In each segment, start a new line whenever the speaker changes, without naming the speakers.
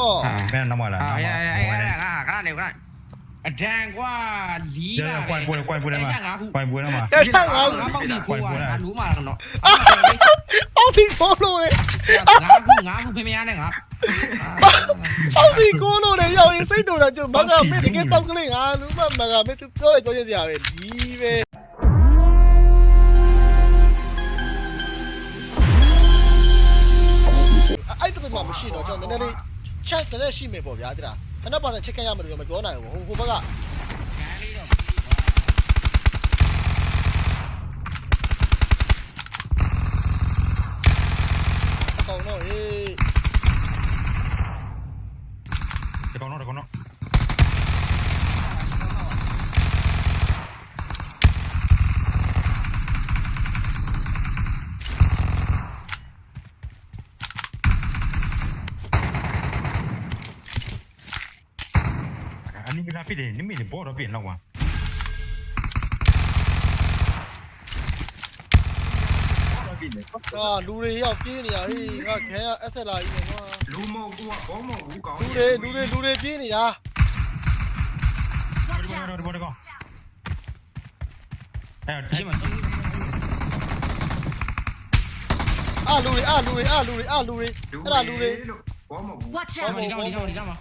အော်
မင်းနောက်မှလာ
အာအဲ့အဲ့အဲ့အဲ့ငါခဏနေခဏအဒံကွာလီး
ကျကွိုင်ပွဲကွိုင်ပွဲမှာကွိုင်ပွဲမှာ
တက်ချက်ငါ
ငါပေါက်ပြီးခိုးတာလူမာတော့
အောက်စီကိုလို့လေ
ငါခုငါခုဖေမရနဲ့ငါ
အောက်စီကိုလို့လေရောက်ရင်စိတ်တူတာကျမကမေတကယ်စောက်ကလေးငါလူမမကမေသူပြောလိုက်ပြောချင်စရာပဲဒီပဲအဲ့တူမှမရှိတော့ကျွန်တော်နည်းနည်းလေး ချက်တည်းရှိမယ်ပေါ့ဗျာတိလားခဏပါစချက်ခဲ့ရမယ်လို့မပြောနိုင်ဘူးဟိုဘက်ကအကောင်တော့ဟေး
ဒီကောင်တော့ဒီကောင်တော့ အနိကလာပြတယ်နိမိတ်ဘောတော့ပြင်တော့ကွာ
အာလူတွေရောက်ပြေးနေရဟေးငါခဲရအဆက်လာကြီးနေကွာ
လူမဟုတ်ဘူးကဘောမဟုတ်ဘူးကောင်း
လူတွေလူတွေလူတွေပြေးနေတာ
ဒီဘောတော့ဒီဘောတော့အဲ့
ဒီမှာ
အာလူတွေအာလူတွေအာလူတွေအာလူတွေအဲ့ဒါလူတွေ
ဘောမဟုတ်ဘူး
Watch
ဒီ
out!
မှာဒီမှာဒီမှာ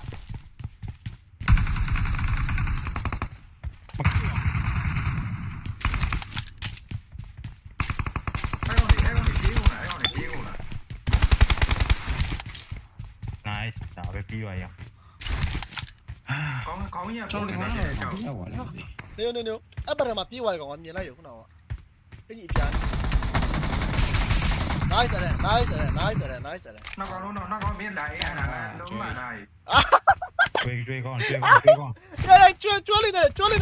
အဲ့တော့အဲ့တော့ပြေးကုန်လားအဲ့တော့ပြေးကုန်လား
nice ဒါပဲပြီးပါရအောင်
ကောင်းကောင်းရ
ကျွန်
ပေါ်
တော်
နေ
ဒီ
တယ်
မှာ
ကြောက်
ရောက်ပါလေ
နေနေနေအဲ့ဘက်မှာပြေးသွားတယ်ကောင်ကမြင်လိုက်ရခုနကအဲ့ဒီအပြန် nice တယ် nice တယ် nice တယ် nice တယ်
နောက်ကောင်တော့နောက်ကောင်မင်းလာအဲ့ဒါကလုံးမလာ
ကျွေးကျွေးကောင်းကျွေးကောင်းကျွေးကောင်း
ကျွဲကျွဲကျွဲလေးနဲ့ကျွဲလေး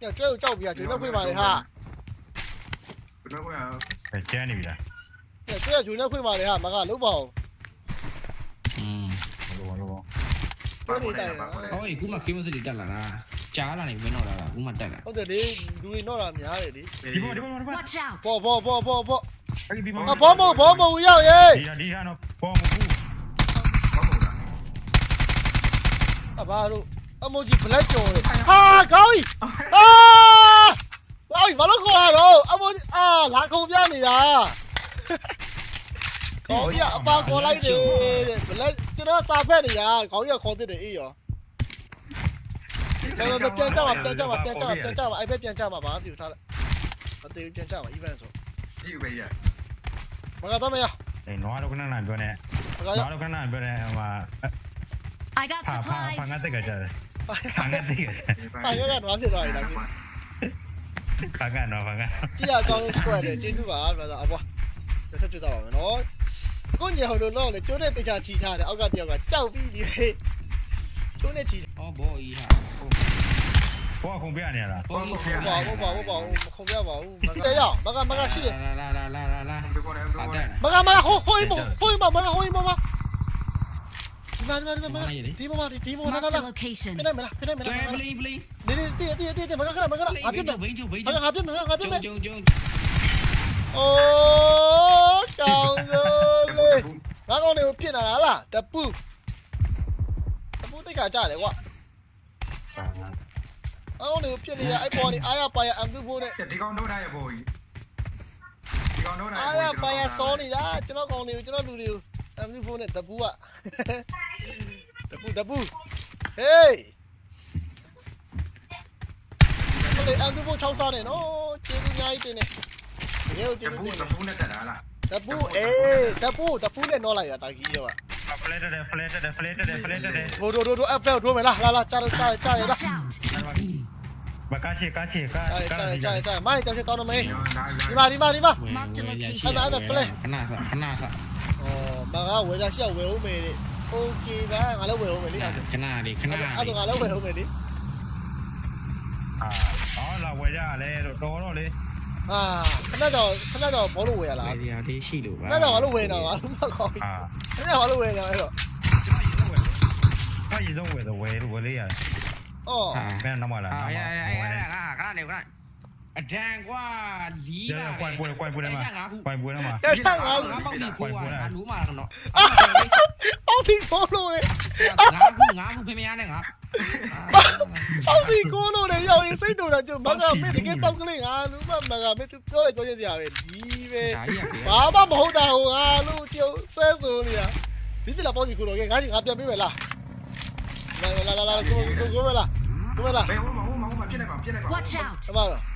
နဲ့ကြားလာကျွဲလေးနဲ့ကြားလာမင်းတို့ကလာအေးလာလား
တော့ဂျုံနဲ့ဂျုံနဲ့ဝေ့ပေးလိုက်ငါငါ
ကျွေးနေ
အာရရရဂျုံနဲ့ခွေးပါလေကျွဲအာလူမကျွဲကြောက်ပြီညကျွဲကိုကြောက်ပြီဂျုံနဲ့ခွေးပါလေဟာ
ဂျုံနဲ့ဝေ့
ကျန်းနေပြီလား
ညကျွဲဂျုံနဲ့ခွေးပါလေဟာမကလုံးပါအောင်
อืม
လောလော
ပါပေါ်တယ်ပါပေါ်တယ်
ဟောအခုမှ game စတီတက်လာတာကြားလာနေမင်းတော့လာတာအခုမှတက်လာ
ဟုတ်တယ်လေလူတွေတော့တာများတယ်လေ
ဒီဘောဒီဘောဒီဘော
Watch out!
ဘောဘောဘောဘောဘော
အဲ့ဒီဘော
အဘောမဘောမရောက်ရေ
ဒီဟာဒီဟာတော့ဘောမဘူး
ဘောမဟုတ်လား
အဘာတို့ အမိုဂျီဘလက်ကြော်လေဟာကောင်းပြီအာကောင်းပြီဘာလို့ခေါ်ရတော့အမိုဂျီအာလာခုံပြနေတာကောင်းပြီအပါခေါ်လိုက်တယ်ဘလက်ကျွန်တော်စာဖက်နေရကောင်းရခေါ်ပြတယ်အေးရောကျွန်တော်ပြန်ကြပါပြန်ကြပါပြန်ကြပါပြန်ကြပါအဲ့ဘက်ပြန်ကြပါဘာမှမထားလိုက်အသေးပြန်ကြပါ event ဆို
ကြည့်ပေးရ
မကတော့မရ
အေးနွားတော့ခဏနာပြောနေ
မကရ
နွားတော့ခဏနာပြောနေဟိုမှာ
I got
ဖာဖာဖာငါ
supplies!
တက်ကကြတယ် ဖာငါတက်ကြတယ်
ပါရကတော့ဖြစ်သွားပြီလား
ဖာကတော့ဖာက
ကြည့်ရကောင်းလို့ square တယ်ကျေးဇူးပါဗျာအဘွားတစ်ဆက်ကြည့်တော့ပါမယ်နော်ကိုညောင်လို့တော့လေကျိုးနဲ့တေချာချီထားတယ်အောက်ကတယောက်ကကြောက်ပြီးဒီကျိုးနဲ့ချီ
ဟောဘောကြီးဟာ
ဘောခုံပြနေရလား
ဘောကြီး
ဟုတ်ပါဘူးပါဘူးပါဘူးမခုံပြပါဘူးမကရမကမကရှိတယ်
လာလာလာလာလာလာ
ဘယ်ပေါ်လဲဘယ်ပေါ်လဲ
မကမကဟိုဟိုမဟိုမမကဟိုမမ ဒီမှာဒီမှာဒီမှာဒီမှာဒီမှာလာ
Marked
လာ
a location.
ပြနေမလားပြနေမ
ပ
လား
လေးပလေးပလေး
နေနေတည့်တည့်တည့်မကခဏမကခဏအပြစ်
ဘိန်းကျုပ်ဘိန်း
မ
ကျုပ်
ကငါပြစ်မငါပြစ်မ
ကျုံကျုံ
အိုးကောင်းစိုးလေငါကောင်းတွေကိုပြစ်လာလားတပူတပူတိတ်ခါကြတယ်ကွာအောင်းတွေကိုပြစ်နေတာအဲ့ပေါ်နေအားရပါရအမ်တူဖို့နဲ့
ဒီကောင်တော့ထားရပေါ်ကြီးဒီကောင်တော့ထား
အားရပါရစောနေတာကျွန်တော်ကောင်းတွေကိုကျွန်တော်လူတွေကို အမ်တူဖို့နဲ့တပူကတပူတပူဟေးလေအမ်တူဖို့ချောင်းစားနေနော်ကျေးဇူးအများကြီးတင်နေရေကို
တ
ကျေးဇူး
ပူ
တင်
တ
နေ
ပူနဲ့တက်လာလား
တပူအေးတပူတပူနဲ့နော်လိုက်ရတာကြီးရော
ဖလက်တယ်ဖလက်တယ်ဖလက်တယ်ဖလက်တယ်
ဒိုဒိုဒိုဒိုအဖက်ထိုးမယ်လားလာလာကြားကြားကြားရတာ
Watch out!
မကားချေကားချေကား
ကြား
ကား
ကြားကြားမိုင်းတောင်ချကောင်းတော့မေး
ဒါ
ဒီမှာဒီမှာဒီမှာ
ခဏခဏခဏ
ဩမကဝယ်ကြရှေ့ဝယ်ဦးမယ်လေโอเคပါငါလည်းဝယ်ဦးမယ်လေအဲ့
ခဏလေးခဏ
ဒါအဲ့ဒါငါလည်းဝယ်ဦးမယ်လေ
အာဟောလာဝယ်ကြလဲတော့တော်တော့လေ
အာခဏတော့ခဏတော့ဘောလို့ဝယ်ရလား
ဒီဟာလေးရှိလို့ပါ
ခဏတော့ဘာလို့ဝယ်နေတာဘာလို့မကောင်း
အာ
ခဏဘာလို့ဝယ်နေတာအဲ့တော့
ဘာရည်ဆုံးဝယ်တော့ဝယ်လို့ဝယ်လေးရတယ်
ဩ
ဟာ
မင်းနောက်မှလာ
အာအဲ့အဲ့အဲ့ငါခဏနေခဏ အဒန်ကွာလီး
ရရကွိုင်ပွဲကွိုင်ပွဲထဲမှာကွိုင်ပွဲထဲမှာ
ရရငါ
ငါပေါက်ဒီခိုးပါငါလူးမှာတော့
အောက်စီကိုလို့လေ
ငါခုငါခုဖေးမရနဲ့ငါ
အောက်စီကိုလို့လေရောက်ရင်စိတ်တူတာကျမကမေတကယ်စောက်ကလေးငါလူမမကမေပြောလိုက်ပြောချင်းစရာပဲဒီပဲ
ဒါကြီးက
ဘာမှမဟုတ်တာဟိုငါလူကျုပ်ဆဲဆိုနေတာဒီပြလာပေါ့စီကိုလို့ငါကြီးငါပြန်ပေးမယ်လားလာလာလာလာကိုကိုကိုမလားကိုမလား
ဘယ်ဟိုမှာဟိုမှာဟိုမှာပြစ်လိုက်ပါပြစ်လိုက်ပါ
Watch out!
အမလားအော်ဟုတ်တယ်ဘောဘောဘောဟာဘောဘောဟာလူ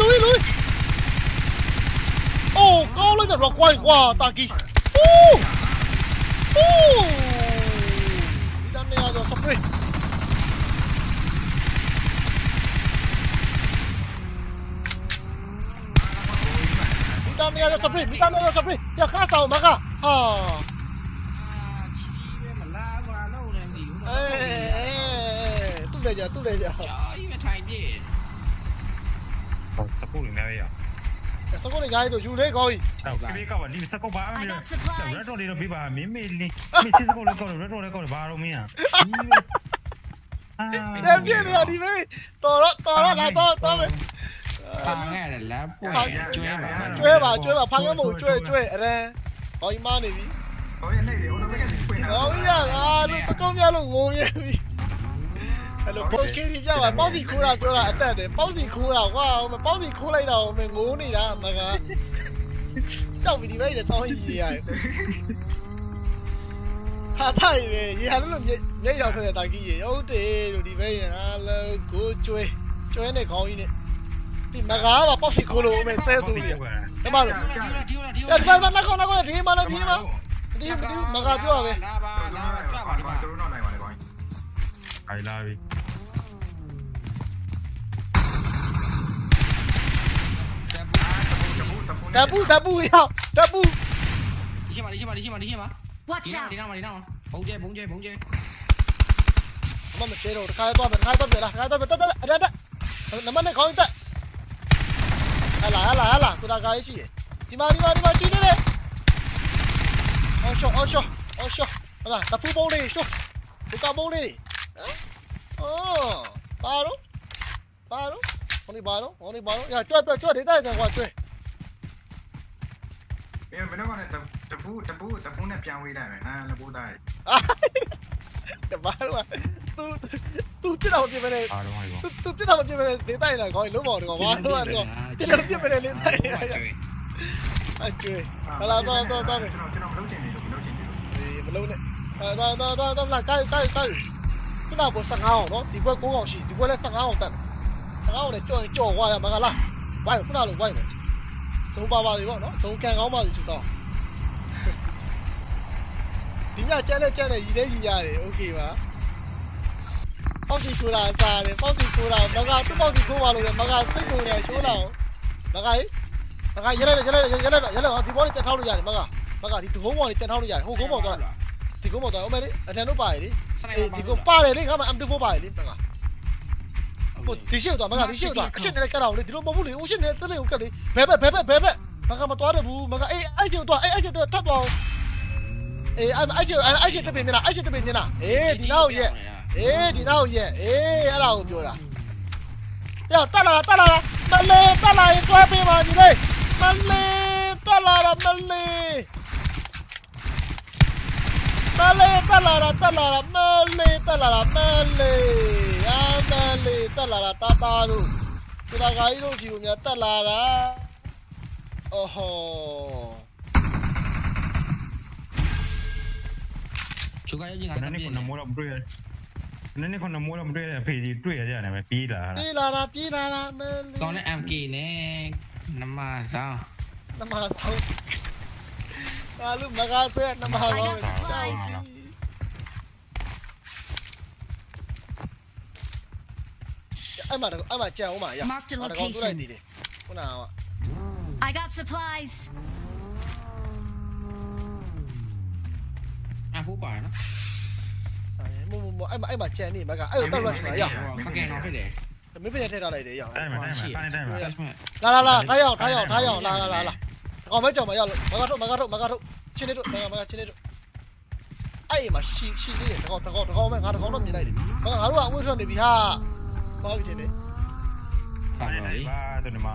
လူလူအိုးကောင်းလိုက်တော့ကွိုင်းကွာတာကီဟူးဟူးဒီတမ်းနေရတော့စပရေးဒီတမ်းနေရတော့စပရေးဒီတမ်းနေရတော့စပရေးရခါဆောင်မကဟာ
ကြီးပဲမလားကွာလုံးနေပြီ
အေးတူလေကြတူလေကြ
ကြာကြီးပဲထိုင်ပြည့်
စကုတ်နေရရ
စကုတ်နေကြတော့ယူလေကောင်းကြီး
တော့ကလေးကပါဒီစကုတ်ပါအဲ့
I
ဒါ
got supplies.
ရက်တော်လေးတော့ပြပါမင်းမေးလေးမင်းစစ်စကုတ်လေးကောက်ရက်တော်လေးကောက်ဘာတော့မင်းอ่ะအာ
အဲ့ပြည့်နေရဒီမေးတော်တော့တော်တော့လာတော့တော့မယ်
ပါငဲ့တယ်လားပို့ကျွဲပါ
ကျွဲပါကျွဲပါဖားကမို့ကျွဲကျွဲအရန်ဟောကြီးမနေပြီ
ဟိုရနေတယ်ဟိုတော့ဘက်ကပြင်တာ
ကောင်းကြီးကငါလို့စကုတ်မြလို့ငုံရပြီ အဲ့လိုပိုကီရီကြပါပေါ့စီခိုးတာပြောတာအတက်တယ်ပေါ့စီခိုးတာကွာပေါ့စီခိုးလိုက်တော့မငိုးနေတာမကကြောက်ပြီဒီဘက်နဲ့တောင်းကြီးရတယ်ဟာထိုင်ပဲရေဟာလို့မျက်ရောက်ထွက်တဲ့တာကြီးရေဟုတ်တယ်လို့ဒီဘက်ဟာလို့ကိုကျွဲကျွဲနဲ့ခေါင်းကြီးနဲ့ဒီမကားပါပေါ့စီခိုးလို့မယ်ဆဲဆိုနေရဒီမှာလို့
ဒီလိုဒီလိုဒီ။လို
အဲ့ဒီမှာနောက်ကောင်နောက်ကောင်ဒီမှာလည်းဒီမှာမတီးမတီးမကပြောရပဲ
လာပါလာပါကြွပါဒီမှာ
သူတို့တော့နိုင်ပါ လေကောင်း
အိုင်လာပြီ
တပူတပူ။
ဓာပူဓာပူရောက်ဓာပူ
ဒီမှာဒီမှာဒီမှာဒီမှာ
Watch
ဒီ
out!
နာဒီနာဘုံကျဲဘုံကျဲဘုံကျဲ
အမမချေတော့တခါတော့မယ်တခါတော့ပြန်လာတခါတော့တက်တက်အရတက်နမနဲ့ခေါင်းတက်ဟလာဟလာဟလာကိုတာကားရှိတယ်ဒီမှာဒီမှာဒီမှာချီနေတယ်အော်ရှော အော်ရှောအော်ရှောဟလာဓာပူပုံးလေးရှောဒီကပုံးလေးအော်ပါတော့ပါတော့ဟိုနေပါတော့ဟိုနေပါတော့ရကြွက်ကြွက်ဒေတာကြွားကြွက်
ဘယ်မင်းကလည်းတပူတပူတပူနဲ့ပြန်ဝေးလိုက်မယ်ဟာလပူသား
တပါတော့သူသူပြတော့ပြင်မနေ
အားလုံးဟို
သူသူပြတော့ပြင်မနေဒေတာရခေါင်းလုံးပေါတော့ဘာလို့လဲတော့ပြတော့ပြင်မနေလေးတိုင်ရအကျွေးဟလာတော့တော့တော့
ကျွန်တော်ကျွန်တော်မလုပ်ချင်နေလို့မလုပ်ချင်နေလို့
မလုံးနဲ့အဲတော့တော့တော့တော့လာကိုက်ကိုက်ကိုက် ခုနက15အောင်နော်ဒီဘက်9အောင်ရှိဒီဘက်လည်း15အောင်တက်15အောင်လည်းကြော်ကြော်သွားရမှာကလားဝိုင်းခုနလိုဝိုင်းမယ်သုံးပါပါလေပေါ့နော်သုံးကန်ကောင်းပါလိမ့်ဆိုတော့ဒီညကျန်တဲ့ကျန်တဲ့ရည်လေးရည်ရတယ်โอเคပါပေါက်စီချိုးတာစားတယ်ပေါက်စီချိုးတာမကသူ့ပေါက်စီချိုးပါလို့လေမကစိတ်ကုန်နေချိုးတာမကရေမကရလဲရလဲရလဲရလဲဒီဘောလေးတက်ထောက်လို့ရတယ်မကမကဒီဒုံးဘောလေးတက်ထောက်လို့ရတယ်ဟိုကုန်းဘောသွား ဒီကုန်းဘောသွားအမေလေးအတန်တို့ပါရလေအေးဒီကုန်းပါတယ်လေငါမှ M24 ပါရလေမကဟိုဒီရှေ့သွားမကဒီရှေ့သွားအရှင်းနဲ့ကတ်အောင်လေဒီလိုမဟုတ်ဘူးလေအရှင်းနဲ့တက်နေကိုကတ်လေဘဲဘဲဘဲဘဲဘဲဘဲမကမသွားတယ်ဘူးမကအေးအဲ့ကျသွားအေးအဲ့ကျသွားထပ်သွားအေးအဲ့အဲ့ကျအဲ့ကျတက်ပြင်နေတာအဲ့ကျတက်ပြင်နေတာအေးဒီနောက်ရဲ့အေးဒီနောက်ရဲ့အေးအဲ့ဒါကိုပြောတာရတက်လာတက်လာမလေးတက်လာရင်တွဲပေးပါညီလေးမလေးတက်လာတာ မလေးမလေးတက်လာတာတက်လာတာမလေးတက်လာတာမလေးအာမလေးတက်လာတာတာတာတို့ဒီလာကြီးတို့ဒီကိုများတက်လာတာအော်ဟော
သူကရင်ငါ
န
တ
ည်းန
ပြ
ည်း
ည့်
ကနမိုးတော့တွေ့ရနည်းနည်းကနမိုးတော့တွေ့ရဖေးကြီးတွေ့ရကြတယ်ပဲပြီးလာ
ပြေးလာတာပြေးလာတာမလေး
ကောင်းတဲ့ MK နဲ့နမဆောင်
နမဆောင်အာလူမကားဆွဲနမဆောင်အဲ့မှာအဲ့မှာကြံအောင်ပါရ
Marked a
ငါတကောင်တွေ့လိုက်
location.
သေးတယ်ခုနက
I got supplies.
အ ဖိုးပါနော်
မမမအဲ့မှာအဲ့မှာကြံနေမကအဲ့တော့တက် rush မှာရ
ခက်ခဲတော့ဖြစ်တယ်
မင်းပြည့်ထည့်ထားလိုက်တယ်ရ
အဲ့မှာအဲ့မှာအဲ့မှာ
လာလာလာထားရအောင်ထားရအောင်ထားရအောင်လာလာလာလာကောင်မဲကြောင် မရလို့မကတော့မကတော့မကတော့ချင်းနေတို့မကမကချင်းနေတို့အဲ့မှာရှီရှီသေးတယ်တကောင်တကောင်တကောင်မဲငါတကောင်တော့မြင်လိုက်တယ်မကငါတို့ကအဝေးထွက်နေပြီဟာပါပြီတဲ့
ပါပါလေ
ဘာတို့နမ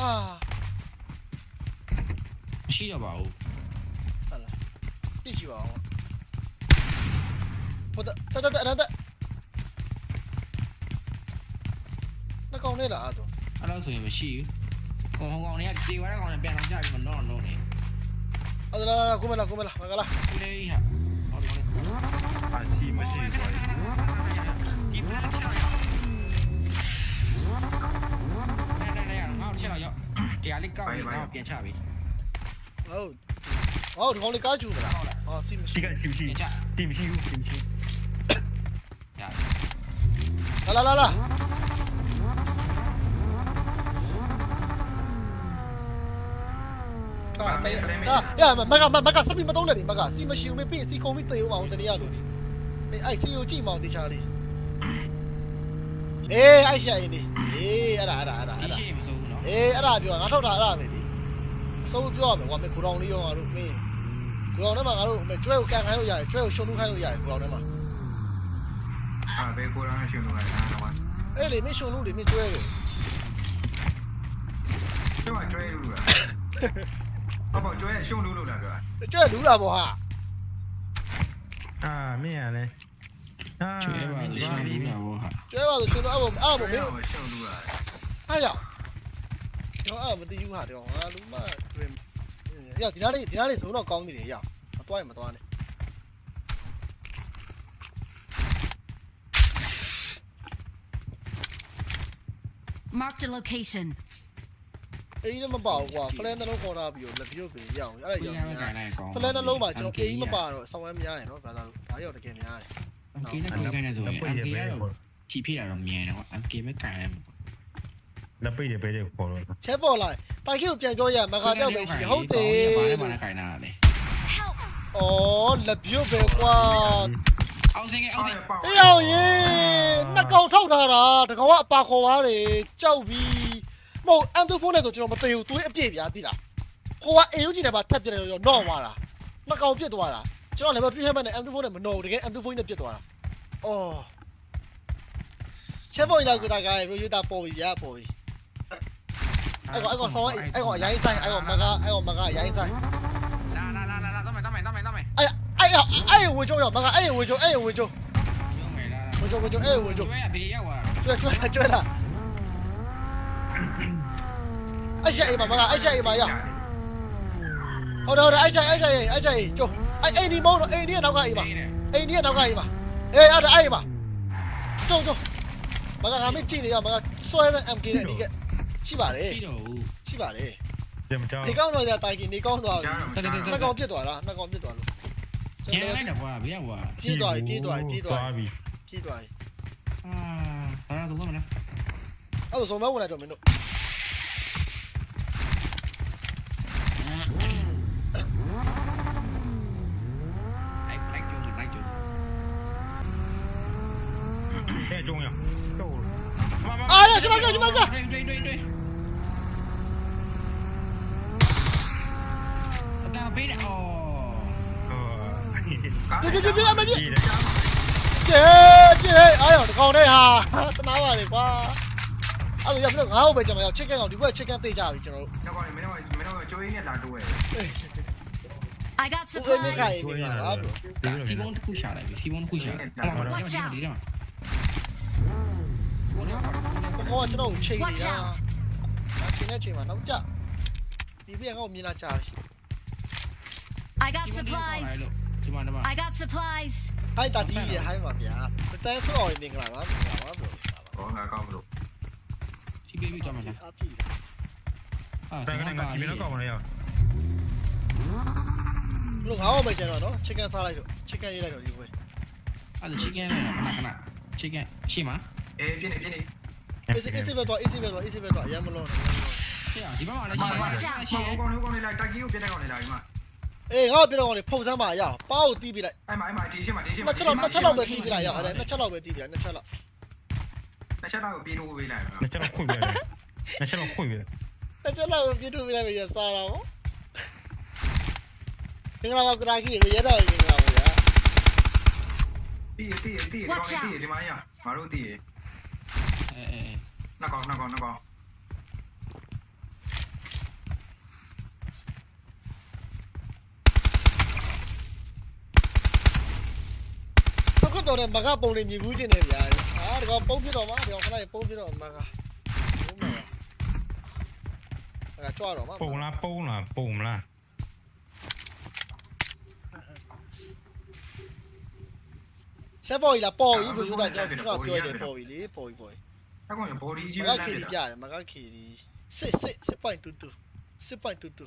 အာ
မရှိတော့ပါဘူး
ဟာလာပြည့်ချပါအောင်ဟုတ်တယ်တတတတတနှ ကောင်နဲ့လားအဲ့တော့
အဲ့လိုဆိုရင်မရှိဘူးဟိုဟောင်းကောင်တွေကတေဝါတဲ့ကောင်တွေပြန်လာကြပြီမတော့တော့နေ
အဲ့ဒါလာကိုမလာကိုမလာမကလာ
ဒီလေးဟာဟောဒီကောင်လေး
အာစီမရှိဘူး
ဒီဖက်ချက်ရောက်နေနေနေငါ့ချက်ရောက်တရားလေးကောက်ပြီးငါ့ပြန်ချပြီ
ဟုတ်ဟောဒီကောင်လေးကားချူမလားဟောစီမရှိ
ရှိကရှိရှိ
ပြန်ချ
တီမရှိဘူးတီမရှိ
ရ
လာလာလာ လာကာတေကာရမမကမကစပီမတော့နဲ့ဒီမကစီမရှိဘူးမပြစီကုန်ပြီးတေဦးပါအောင်တနည်းအားလို့အေးအဲ့စီကိုကြည့်မအောင်တေချာလေးအေးအဲ့ရှာရင်ဒီအေးအဲ့ဒါအဲ့ဒါအဲ့ဒါ
ဒီ
အဲ့ဒါ
ရှိမစိုးဘူးနော်
အေးအဲ့ဒါပြောငါထောက်တာအဲ့ဒါပဲဒီအစိုးပြောရမယ်ကွာမေကိုတော်လေးရောငါတို့မင်းကိုတော်ထဲမှာငါတို့မေကျွဲကိုကန်ခိုင်းလို့ရတယ်ကျွဲကိုရှုံးလို့ခိုင်းလို့ရတယ်ကိုတော်ထဲမှာ
အာဘယ်ကိုရမ်းရှင်လို့လဲနားတော့
အဲ့လေမင်းရှုံးလို့လေမင်းကျွဲကို
ကျွတ်ကျွဲလို့လား ဟုတ်ပါကျွဲရှုံလို့လို့လားပြော
ကျွဲလူလာပေါ့ဟာ
အာမင်းရလဲအာ
ကျွဲပါလေရှင်းလို့ရပါဟာ
ကျွဲပါဆိုရှုံးလို့အဲ့ဘောအဲ့ဘောမင်း
ရှုံလို့လား
အားရတော့အဲ့မတည်ဘူးဟာတော့ငါလူမတွင်ရဒီနားလေးဒီနားလေးဇုံတော့ကောင်းနေတယ်ရမသွားရင်မသွားနဲ့
Marked a location.
အေးလည်းမပါဘူးကွာဖလဲနှလုံးခေါ်ထားပြီးတော့လက်ပြုတ်ပြင်ရအောင်အဲ့ဒါ
ပြန်
ရောက်
မ
နေ
ကိုင်းနိုင်ကောင်
ဖလဲနှလုံးမှာကျွန်တော်အေးမပါတော့ဆောင်းဝမ်းများရယ်နော်ဘာသာလို့ဒါရောက်တကယ်များတယ်
အကေနဲ့ကိုင်းနေဆိုရင်အကေကတော့ဖြီးဖိတာတော့မြင်တယ်ကွာအကေပဲကိုင်းတယ်
လက်ပိတ်တယ်ပဲတဲ့ခေါ်တော့
ချက်ပေါ်လာတိုင်ခိကိုပြန်ပြောရမခါတော့ပဲရှိဟုတ်တယ်
ဘာလဲဘာလဲကိုင်းတာလေ
Help!
ဩလက်ပြုတ်ပဲကွာ
အောင်စင်ကအောင်စင်
အေးအောင်ရေနှစ်ကောင်ထောက်ထားတာတကောင်ကအပါခေါ်သွားတယ်ကြောက်ပြီး မဟုတ်အမ်တူဖုန်းနဲ့ဆိုကျွန်တော်မသိဘူးသူအပြည့်ပြားသိလားကိုကအေယူဂျီနဲ့ပါထပ်ပြတယ်ရောနော့သွားတာနှစ်ကောင်ပြစ်သွားတာကျွန်တော်လည်း3 hammer နဲ့ M2 ဖုန်းနဲ့မနော်တကယ် M2 ဖုန်းနဲ့ပြစ်သွားတာအော်ချက်ပေါ်လာကူတာကရိုယူတာပေါ်ပြီရပေါ်ပြီအဲ့ကောင်အဲ့ကောင်ဆောင်းအဲ့ကောင်အရင်ဆိုင်အဲ့ကောင်မကအဲ့ကောင်မကအရင်ဆိုင်
လာလာလာလာတော့မယ်တော့မယ်တော့မယ်တော့မယ်
အဲ့အဲ့အဲ့ဝေချိုးရောမကအဲ့ဝေချိုးအဲ့ဝေချိုး
ရုံးမယ်လာ
ဝေချိုးဝေချိုးအဲ့ဝေချိုး
ကျွဲရဘေးရောက်သွား
ကျွဲကျွဲကျွဲလာ အဲ့ချက်အိမ်မှာမကအဲ့ချက်အိမ်မှာရဟုတ်တယ်ဟုတ်တယ်အဲ့ချက်အဲ့ချက်အဲ့ချက်ကျိုးအဲ့အိမ်ဒီမုန်းတော့အိမ်ဒီနောက်ကအိမ်မှာအိမ်ဒီနောက်ကအိမ်မှာအေးအဲ့ဒါအဲ့မှာကျုံကျုံမကငါမကြည့်နေရမကဆွဲတဲ့ MK နဲ့ဒီကရှိပါတယ်
ရှိတော့ဘူး
ရှိပါတယ်
ကြမကြောက်
နေကောင်းတော့တိုင်ကင်နေကောင်းတော့
ကြားတော့
နှစ်ကောင်ပြစ်သွားလားနှစ်ကောင်ပြစ်သွားလို့
ကျန်လိုက်တော့ကွာဘေးရောက်သွား
ပြေးသွားပြီပြေးသွားပြီပြေးသွားပြီ
ပြီ
ပြေးသွားပြီ
အာဘာလို့တော့မလဲ
အဲ့ဒါဆိုမဲဝင်လိုက်တော့မင်းတို့
重要。够了。
哎呀，去吧，哥，去吧，哥。
追追追！我刚飞的哦。
Đi đi đi em đi Chị chị Ai ở con đây hả Tao nói mà để qua Anh ấy không được không
Bây giờ mày chết cái ngọc đi với chết cái tì chào đi chào
I got supplies.
希望哭下来，希望哭下来。
Watch out.
ကောကကျွန်တော်ကိုချိန်နေ
Watch
တာ
out!
ချိန်နေချိန်မှာနောက်ကြဒီပြန်ကောမြင်လာကြရှိ
I got supplies.
ဒီမှာဒီမှာ
I got supplies.
ဟိုက်တာဒီရဟိုင်းပါဗျာတန်းဆော့ရင်မင်္ဂလာပါမင်္ဂလာပါဘလို့
ဟောငါကောင်းမလို့
စီဘေဘီတော့မှာလား
အပြည့်
အာ
တန်ကနေငါကြည့်ပြီးတော့ကောက်မလဲရ
ဘလို့ငါ့ကိုပဲကျွန်တော်နော်ချစ်ကန်စားလိုက်တော့ချစ်ကန်ရေးလိုက်တော့ဒီဘက်
အဲ့ဒါ chicken နဲ့ခဏခဏ chicken ရှိမှာ
အေးပြင်းနေပြင်းနေ
အေးစစ်အေးစစ်ပဲတော့အေးစစ်ပဲတော့အေးစစ်ပဲတော့အရင်မလုံးနဲ့
ရှိอ่ะဒီဘက်မှာလည်းရှိမှာ
Watch out!
ဟောကောင်းကောင်းလေးလိုက်တက်ကြီးကိုပြတဲ့ကောင်လေးလာဒီမှာ
အေးငါ့ကိုပြတော့ကောင်လေဖုန်စမ်းပါရအောင်ပါကိုတီးပြလိုက်
အဲ့မှာအဲ့မှာဒီရှင်းမှာဒီရှင်း
နှစ်ချက်လောက်နှစ်ချက်လောက်ပဲတီးပြလိုက်ရအောင်အဲ့နှစ်ချက်လောက်ပဲတီးပြလိုက်နှစ်ချက်လောက်
တစ်ချက်တော့ပြေးလို့ဝေးလိုက်
လက်ချက်တော့ခွင့်ပြတယ်လက်ချက်တော့ခွင့်ပြတယ်
နှစ်ချက်လောက်ပဲပြေးထုတ်ပြလိုက်ပဲရစားတာဗောမင်္ဂလာပါကရာကြီးရေရဲတော့မင်္ဂလာပါဗျာ
တီးတီးတီးကောင်းတီးဒီမှာရငါတို့တီး
အဲအဲ
နှစ်ကောင်နှစ်ကောင်နှစ်ကောင်
တော့ကတော့မကပုံလေးမြည်ဘူးခြင်းနေဗျာဟာဒီကောင်ပုံပြတော့မှာဒီကောင်ခဏပုံပြတော့မကဟုတ်မှာအဲ့ကြွတော့မှာ
ပုံလားပုံလားပုံလား
ဆက်ပေါ်ကြီးလားပေါ်ကြီးဘယ်လိုလဲကျွန်တော်ပြောတယ်ပေါ်ကြီးလေပေါ်ကြီးပေါ်ကြီး
အကောင်ဘော်ဒီကြီး
မ
ပဲ
က
လ
ခေ
မ်း
ဒီ
ပြ
ပြတယ်မကခေဒီစစ်စစ်စစ်ပိုင်တူတူစစ်ပိုင်တူတူ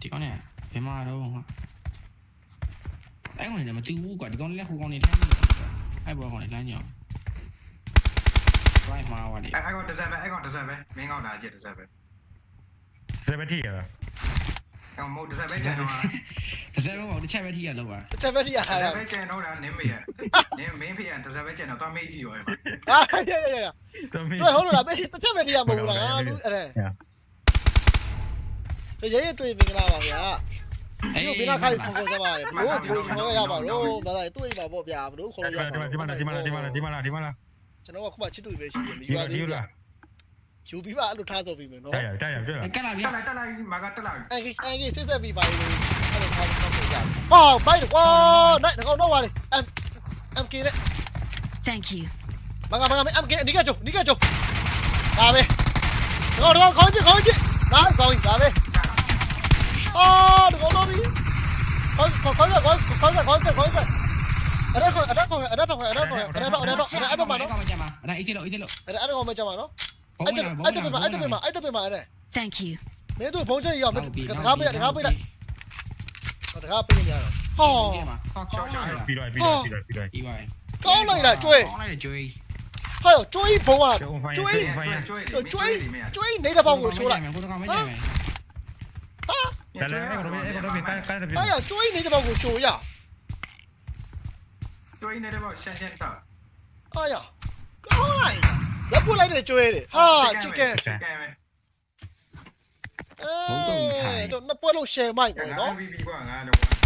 ဒီကောင်းနဲ့ဘယ်မှာတော့ဟာအဲ့ကောင်လည်းမတူဘူးကွာဒီကောင်လည်းဟိုကောင်နေလမ်းအဲ့ဘောကောင်လည်းလမ်းညောင်း right မှာပါလေ
အဲ့ကောင်တစ်စက်ပဲအဲ့ကောင်တစ်စက်ပဲမင်းကောင်လာ ကြည့်တစ်စက်ပဲ
စပတီရလား
အကောင်မို့တစ်စက်ပဲကျန်တော့
တစ်စက်တော့တစ်ချက်ပဲထိရလောက်ပါ
တစ်ချက်ပဲထိရ
တစ်
တာ
စက်ပဲကျန်တော့တာနင်းမေရနင်းမင်းဖေးရတစ်စက်ပဲကျန်တော့သွားမေးကြည့်ရောအဲ့မှာ
ဟာရရရကျွဲဟုတ်လားပဲတစ်ချက်ပဲထိရမဟုတ်လားလူအဲ့ဒါရဲရဲတွေ့မင်္ဂလာပါဗျာဒီကိုဘယ်နှခါခေါ်ခေါ်ကြပါလဲဘလို့ဒီကိုခေါ်ရပါတော့ဘာသာတွေ့ပါပေါ့ဗျာဘလို့ခေါ်ရပါ
ဒီမှာဒီမှာဒီမှာဒီမှာဒီမှာဒီမှာ
ကျွန်တော်ကခုမှချစ်တူပဲရှိတယ်မ
ဒီ
ယူရ
မှာဒီ
သေးဘူး
လား
ယူပြီးမှအဲ့လိုထားဆိုပြီးမယ်နော်
တိုက်ရတိုက်ရပြလား
ကက်လာပြီ
တက်လိုက်တက်လိုက်မာကတက်လိုက်
အန်ကြီးအန်ကြီးစစ်သက်ပြီးပါလေအဲ့လိုထားဆိုပြီးကြဟောဘိုက်ကွာနိုင်တော့တော့ပါလေအမ်အမ်ကင်းနဲ့
Thank you.
မကမကအမ်ကင်းအနိကကျုံအနိကကျုံဒါပဲတော့တော့ခေါင်းကြီးခေါင်းကြီးဒါခေါင်းကြီးဒါပဲအော်တော့တော့ပြီခေါင်းခေါင်းခေါင်းခေါင်းခေါင်းခေါင်းခေါင်းအဲ့ဒါခေါင်းအဲ့ဒါခေါင်းအဲ့ဒါခေါင်းအဲ့ဒါခေါင်းအဲ့ဒါခေါင်းအဲ့ဒါခေါင်းအဲ့ဒါမနော်
ကောင်မကြမှာအဲ့ဒါအေးချလို့အေးချလို့
အဲ့ဒါခေါင်းမကြမှာနော်
ဘုံ
အဲ့ဒါ
လာဘုံ
အဲ့ဒါပြမ
လာ
အဲ့ဒါပြမအဲ့ဒါပြမအဲ့ဒါ
Thank you.
မင်းတို့ဘုံချက်ရောက်မင်းတကားပေးတကားပေးလိုက်တကားပေးနေရတော့ဟော
ကောင်းလိုက်လား
ပြီးတော့ပြီးတော့ပြီးတော့ပြီးတော့
ဒီပါ
ကောင်းလိုက်လားကျွေး
ကောင်းလိုက်ကျွေး
ဟောကျွေးဘုံကကျွေး
ကျွေး
ကျွေးကျွေးနေတဲ့ဘောင်ကိုချိုးလိုက်
ကိုကောင်မကြမယ်
တယ်လေအဲ့ကတော့အဲ့ကတော့ပြီးတိုက်တိုက်ပြီး
ဟာရကျွေးနေတဲ့ဘောင်ကိုချိုးရ
ကျွေးနေတဲ့ဘောရှန်ရှန်တော့
ဟာရကောင်းလိုက်လက်ပွလိုက်တဲ့ကျွေးတယ်ဟာချစ်ကန်
ချစ်က
anh tập anh tập bên mà anh tập bên mà
anh tập bên mà này?
Thank you.
Mấy đứa bóng chân yếu mấy cái thằng bên này tháp bên này cái thằng bên này oh có này là chui hay là chui bóng à.
Chui
chui
chui nấy là bóng của số lại.
Đấy
à, chui nấy là bóng của số nhỉ
chui nấy là bóng xem xem sao
ai à. Có này
န်ပဲ
အဲတော့နှစ်ပွဲလုံး share မိုက်
ငါ
ပေါ့နော်
MVP ကွာငါတော့